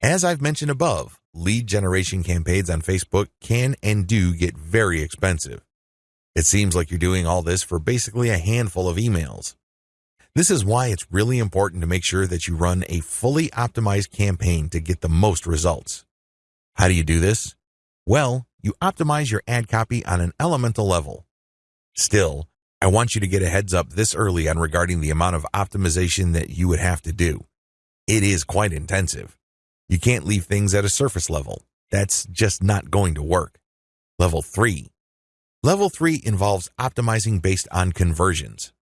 As I've mentioned above, lead generation campaigns on Facebook can and do get very expensive. It seems like you're doing all this for basically a handful of emails. This is why it's really important to make sure that you run a fully optimized campaign to get the most results. How do you do this? Well, you optimize your ad copy on an elemental level. Still, I want you to get a heads up this early on regarding the amount of optimization that you would have to do. It is quite intensive. You can't leave things at a surface level. That's just not going to work. Level 3. Level 3 involves optimizing based on conversions.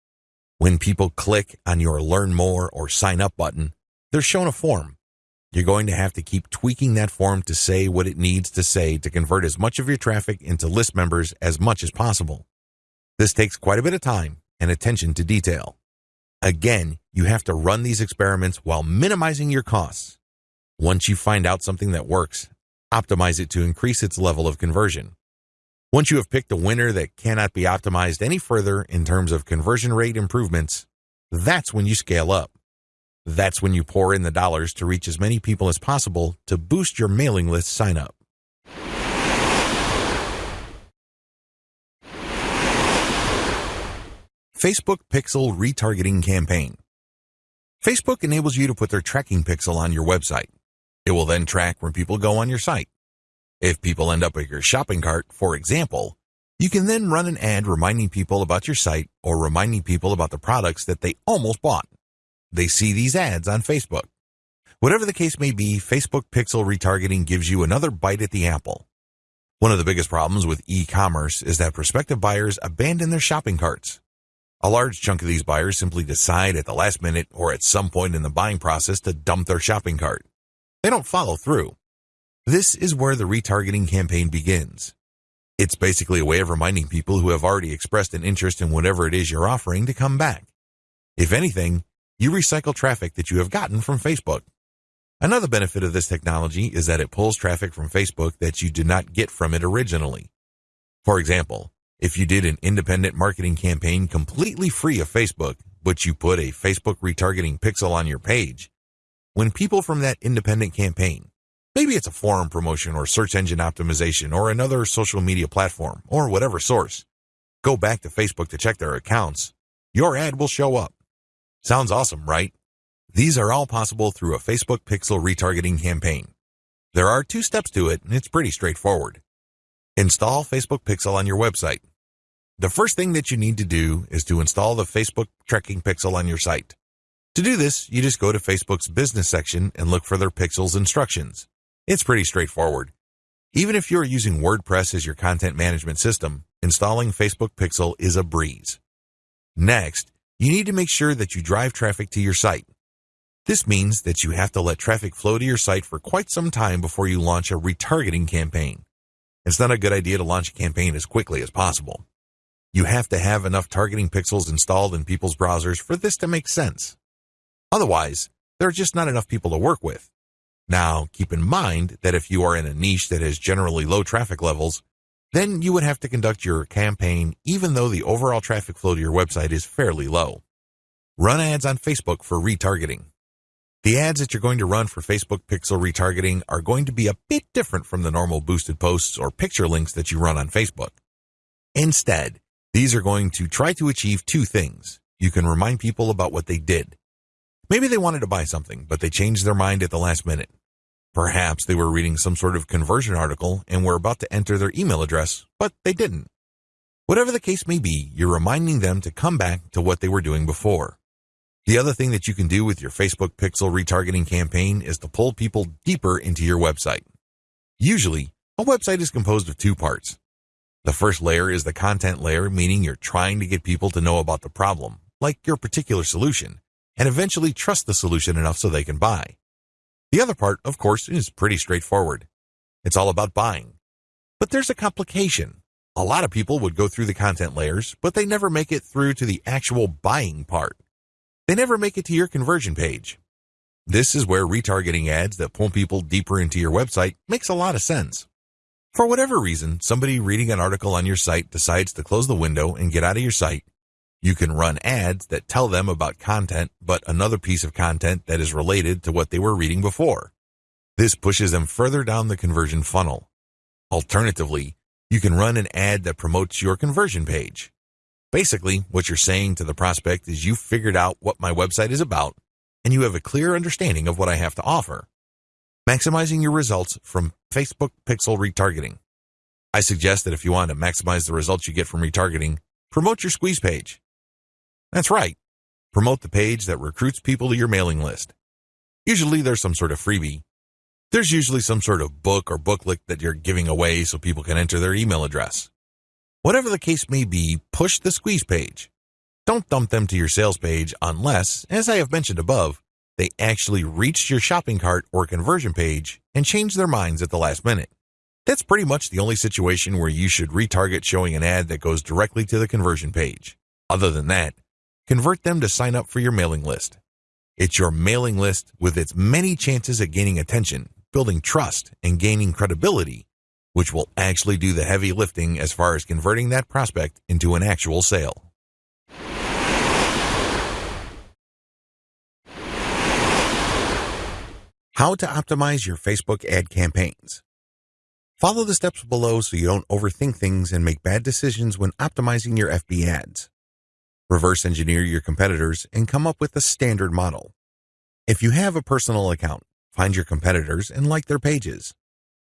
When people click on your Learn More or Sign Up button, they're shown a form. You're going to have to keep tweaking that form to say what it needs to say to convert as much of your traffic into list members as much as possible. This takes quite a bit of time and attention to detail. Again, you have to run these experiments while minimizing your costs. Once you find out something that works, optimize it to increase its level of conversion. Once you have picked a winner that cannot be optimized any further in terms of conversion rate improvements, that's when you scale up. That's when you pour in the dollars to reach as many people as possible to boost your mailing list sign up. Facebook Pixel Retargeting Campaign. Facebook enables you to put their tracking pixel on your website. It will then track when people go on your site. If people end up at your shopping cart, for example, you can then run an ad reminding people about your site or reminding people about the products that they almost bought. They see these ads on Facebook. Whatever the case may be, Facebook pixel retargeting gives you another bite at the apple. One of the biggest problems with e-commerce is that prospective buyers abandon their shopping carts. A large chunk of these buyers simply decide at the last minute or at some point in the buying process to dump their shopping cart. They don't follow through. This is where the retargeting campaign begins. It's basically a way of reminding people who have already expressed an interest in whatever it is you're offering to come back. If anything, you recycle traffic that you have gotten from Facebook. Another benefit of this technology is that it pulls traffic from Facebook that you did not get from it originally. For example, if you did an independent marketing campaign completely free of Facebook, but you put a Facebook retargeting pixel on your page, when people from that independent campaign, maybe it's a forum promotion or search engine optimization or another social media platform or whatever source, go back to Facebook to check their accounts, your ad will show up. Sounds awesome, right? These are all possible through a Facebook pixel retargeting campaign. There are two steps to it, and it's pretty straightforward. Install Facebook Pixel on your website. The first thing that you need to do is to install the Facebook tracking pixel on your site. To do this, you just go to Facebook's business section and look for their pixels instructions. It's pretty straightforward. Even if you're using WordPress as your content management system, installing Facebook Pixel is a breeze. Next, you need to make sure that you drive traffic to your site. This means that you have to let traffic flow to your site for quite some time before you launch a retargeting campaign. It's not a good idea to launch a campaign as quickly as possible. You have to have enough targeting pixels installed in people's browsers for this to make sense. Otherwise, there are just not enough people to work with. Now, keep in mind that if you are in a niche that has generally low traffic levels, then you would have to conduct your campaign even though the overall traffic flow to your website is fairly low. Run ads on Facebook for retargeting. The ads that you're going to run for Facebook pixel retargeting are going to be a bit different from the normal boosted posts or picture links that you run on Facebook. Instead, these are going to try to achieve two things. You can remind people about what they did. Maybe they wanted to buy something, but they changed their mind at the last minute. Perhaps they were reading some sort of conversion article and were about to enter their email address, but they didn't. Whatever the case may be, you're reminding them to come back to what they were doing before. The other thing that you can do with your Facebook pixel retargeting campaign is to pull people deeper into your website. Usually, a website is composed of two parts. The first layer is the content layer, meaning you're trying to get people to know about the problem, like your particular solution, and eventually trust the solution enough so they can buy. The other part, of course, is pretty straightforward. It's all about buying. But there's a complication. A lot of people would go through the content layers, but they never make it through to the actual buying part. They never make it to your conversion page. This is where retargeting ads that pull people deeper into your website makes a lot of sense. For whatever reason, somebody reading an article on your site decides to close the window and get out of your site. You can run ads that tell them about content, but another piece of content that is related to what they were reading before. This pushes them further down the conversion funnel. Alternatively, you can run an ad that promotes your conversion page. Basically, what you're saying to the prospect is you've figured out what my website is about and you have a clear understanding of what I have to offer. Maximizing your results from Facebook pixel retargeting. I suggest that if you want to maximize the results you get from retargeting, promote your squeeze page. That's right. Promote the page that recruits people to your mailing list. Usually there's some sort of freebie. There's usually some sort of book or booklet that you're giving away so people can enter their email address. Whatever the case may be, push the squeeze page. Don't dump them to your sales page unless, as I have mentioned above, they actually reached your shopping cart or conversion page and changed their minds at the last minute. That's pretty much the only situation where you should retarget showing an ad that goes directly to the conversion page. Other than that, convert them to sign up for your mailing list. It's your mailing list with its many chances at gaining attention, building trust, and gaining credibility, which will actually do the heavy lifting as far as converting that prospect into an actual sale. How to optimize your Facebook ad campaigns. Follow the steps below so you don't overthink things and make bad decisions when optimizing your FB ads. Reverse engineer your competitors and come up with a standard model. If you have a personal account, find your competitors and like their pages.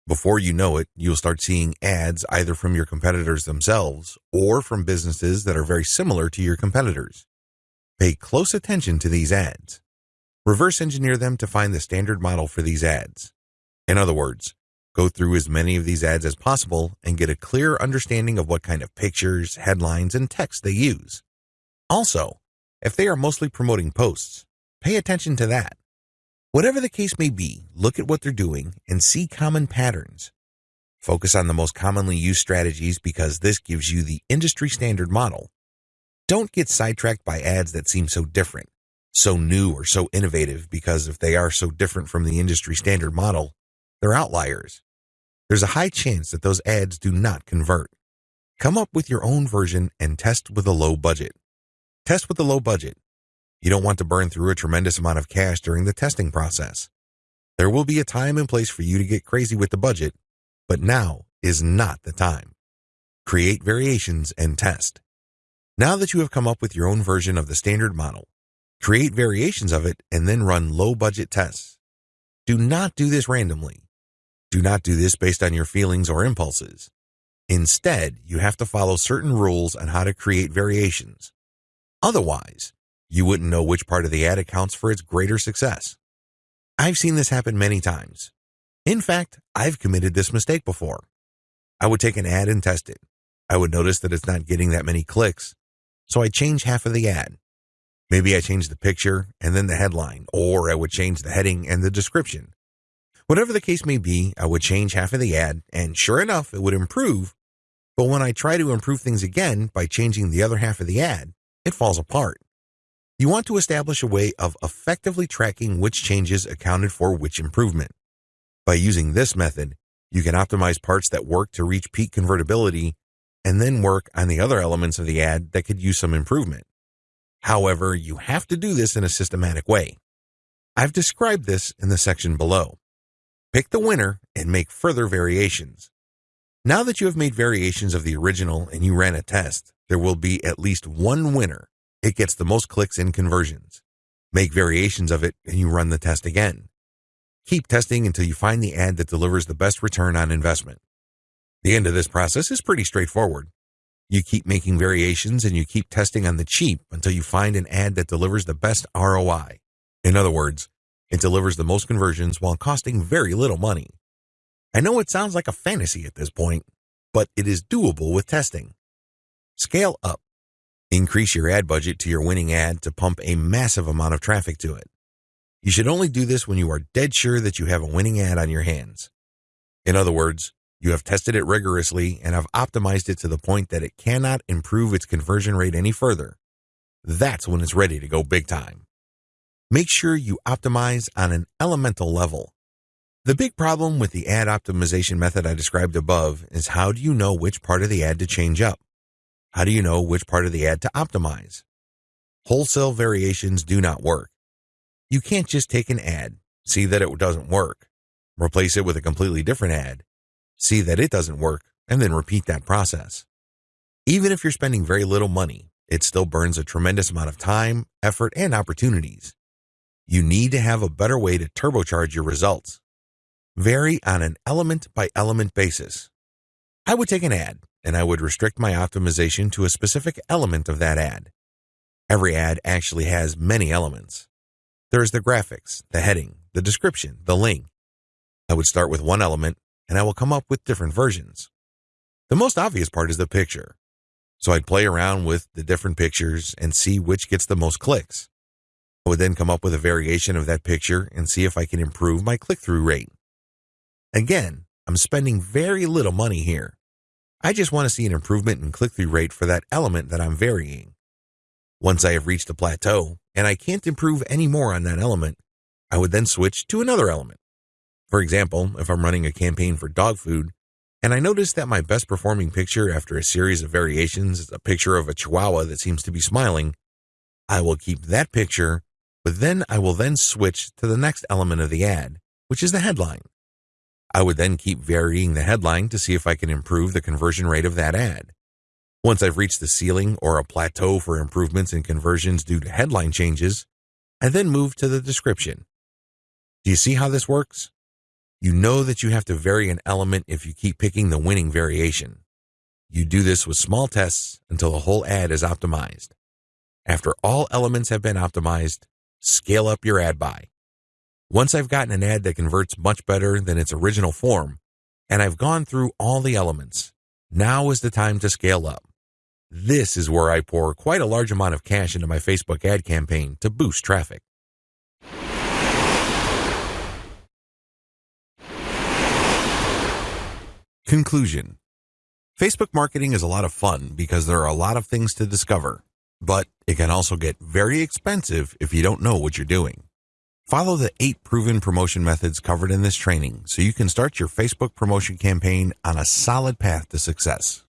Before you know it, you'll start seeing ads either from your competitors themselves or from businesses that are very similar to your competitors. Pay close attention to these ads. Reverse engineer them to find the standard model for these ads. In other words, go through as many of these ads as possible and get a clear understanding of what kind of pictures, headlines, and text they use. Also, if they are mostly promoting posts, pay attention to that. Whatever the case may be, look at what they're doing and see common patterns. Focus on the most commonly used strategies because this gives you the industry standard model. Don't get sidetracked by ads that seem so different so new or so innovative because if they are so different from the industry standard model, they're outliers. There's a high chance that those ads do not convert. Come up with your own version and test with a low budget. Test with a low budget. You don't want to burn through a tremendous amount of cash during the testing process. There will be a time and place for you to get crazy with the budget, but now is not the time. Create variations and test. Now that you have come up with your own version of the standard model, Create variations of it and then run low budget tests. Do not do this randomly. Do not do this based on your feelings or impulses. Instead, you have to follow certain rules on how to create variations. Otherwise, you wouldn't know which part of the ad accounts for its greater success. I've seen this happen many times. In fact, I've committed this mistake before. I would take an ad and test it. I would notice that it's not getting that many clicks, so I'd change half of the ad. Maybe I change the picture and then the headline, or I would change the heading and the description. Whatever the case may be, I would change half of the ad, and sure enough, it would improve. But when I try to improve things again by changing the other half of the ad, it falls apart. You want to establish a way of effectively tracking which changes accounted for which improvement. By using this method, you can optimize parts that work to reach peak convertibility and then work on the other elements of the ad that could use some improvement. However, you have to do this in a systematic way. I've described this in the section below. Pick the winner and make further variations. Now that you have made variations of the original and you ran a test, there will be at least one winner. It gets the most clicks and conversions. Make variations of it and you run the test again. Keep testing until you find the ad that delivers the best return on investment. The end of this process is pretty straightforward. You keep making variations and you keep testing on the cheap until you find an ad that delivers the best ROI. In other words, it delivers the most conversions while costing very little money. I know it sounds like a fantasy at this point, but it is doable with testing. Scale up. Increase your ad budget to your winning ad to pump a massive amount of traffic to it. You should only do this when you are dead sure that you have a winning ad on your hands. In other words, you have tested it rigorously and have optimized it to the point that it cannot improve its conversion rate any further. That's when it's ready to go big time. Make sure you optimize on an elemental level. The big problem with the ad optimization method I described above is how do you know which part of the ad to change up? How do you know which part of the ad to optimize? Wholesale variations do not work. You can't just take an ad, see that it doesn't work, replace it with a completely different ad, see that it doesn't work, and then repeat that process. Even if you're spending very little money, it still burns a tremendous amount of time, effort, and opportunities. You need to have a better way to turbocharge your results. Vary on an element by element basis. I would take an ad and I would restrict my optimization to a specific element of that ad. Every ad actually has many elements. There's the graphics, the heading, the description, the link. I would start with one element and I will come up with different versions. The most obvious part is the picture. So I'd play around with the different pictures and see which gets the most clicks. I would then come up with a variation of that picture and see if I can improve my click-through rate. Again, I'm spending very little money here. I just want to see an improvement in click-through rate for that element that I'm varying. Once I have reached a plateau and I can't improve any more on that element, I would then switch to another element. For example, if I'm running a campaign for dog food and I notice that my best performing picture after a series of variations is a picture of a chihuahua that seems to be smiling, I will keep that picture, but then I will then switch to the next element of the ad, which is the headline. I would then keep varying the headline to see if I can improve the conversion rate of that ad. Once I've reached the ceiling or a plateau for improvements in conversions due to headline changes, I then move to the description. Do you see how this works? You know that you have to vary an element if you keep picking the winning variation. You do this with small tests until the whole ad is optimized. After all elements have been optimized, scale up your ad buy. Once I've gotten an ad that converts much better than its original form, and I've gone through all the elements, now is the time to scale up. This is where I pour quite a large amount of cash into my Facebook ad campaign to boost traffic. Conclusion Facebook marketing is a lot of fun because there are a lot of things to discover, but it can also get very expensive if you don't know what you're doing. Follow the eight proven promotion methods covered in this training so you can start your Facebook promotion campaign on a solid path to success.